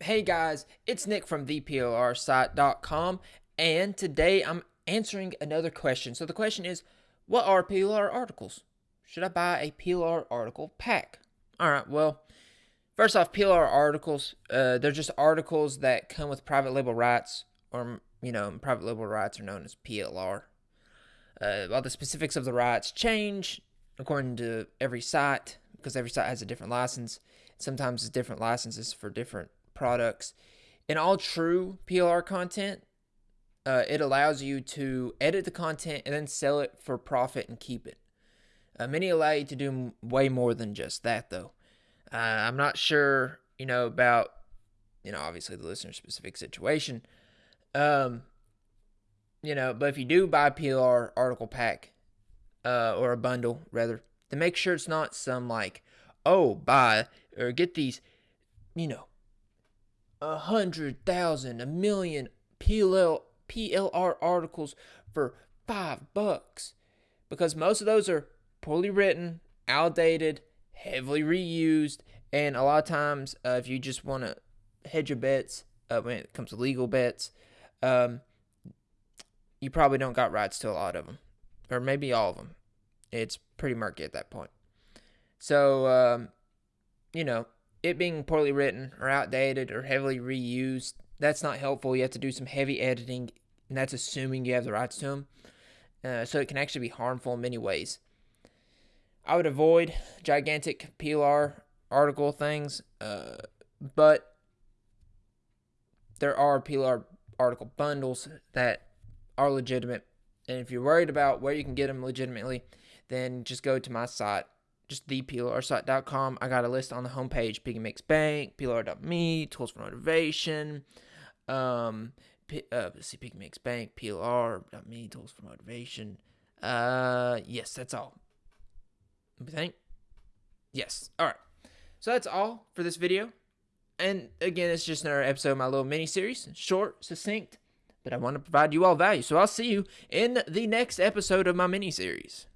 Hey guys, it's Nick from theplrsite.com, and today I'm answering another question. So the question is, what are PLR articles? Should I buy a PLR article pack? All right, well, first off, PLR articles, uh, they're just articles that come with private label rights, or you know, private label rights are known as PLR. Uh, while the specifics of the rights change according to every site, because every site has a different license. Sometimes it's different licenses for different products. In all true PLR content, uh, it allows you to edit the content and then sell it for profit and keep it. Uh, many allow you to do way more than just that, though. Uh, I'm not sure, you know, about, you know, obviously the listener specific situation. Um, you know, but if you do buy PLR article pack, uh, or a bundle rather, to make sure it's not some like, oh, buy or get these, you know, a hundred thousand, a million PLL, PLR articles for five bucks. Because most of those are poorly written, outdated, heavily reused, and a lot of times, uh, if you just want to hedge your bets uh, when it comes to legal bets, um, you probably don't got rights to a lot of them, or maybe all of them. It's pretty murky at that point. So, um, you know, it being poorly written or outdated or heavily reused, that's not helpful. You have to do some heavy editing, and that's assuming you have the rights to them. Uh, so it can actually be harmful in many ways. I would avoid gigantic PLR article things, uh, but there are PLR article bundles that are legitimate. And if you're worried about where you can get them legitimately, then just go to my site, just theplrsite.com. I got a list on the homepage, Piggy Makes Bank, PLR.me, Tools for Motivation, um, P- uh, let's see, Piggy Makes Bank, PLR.me, Tools for Motivation. Uh, yes, that's all. I think. Yes. All right. So that's all for this video. And again, it's just another episode of my little mini series, short, succinct, but I want to provide you all value. So I'll see you in the next episode of my mini series.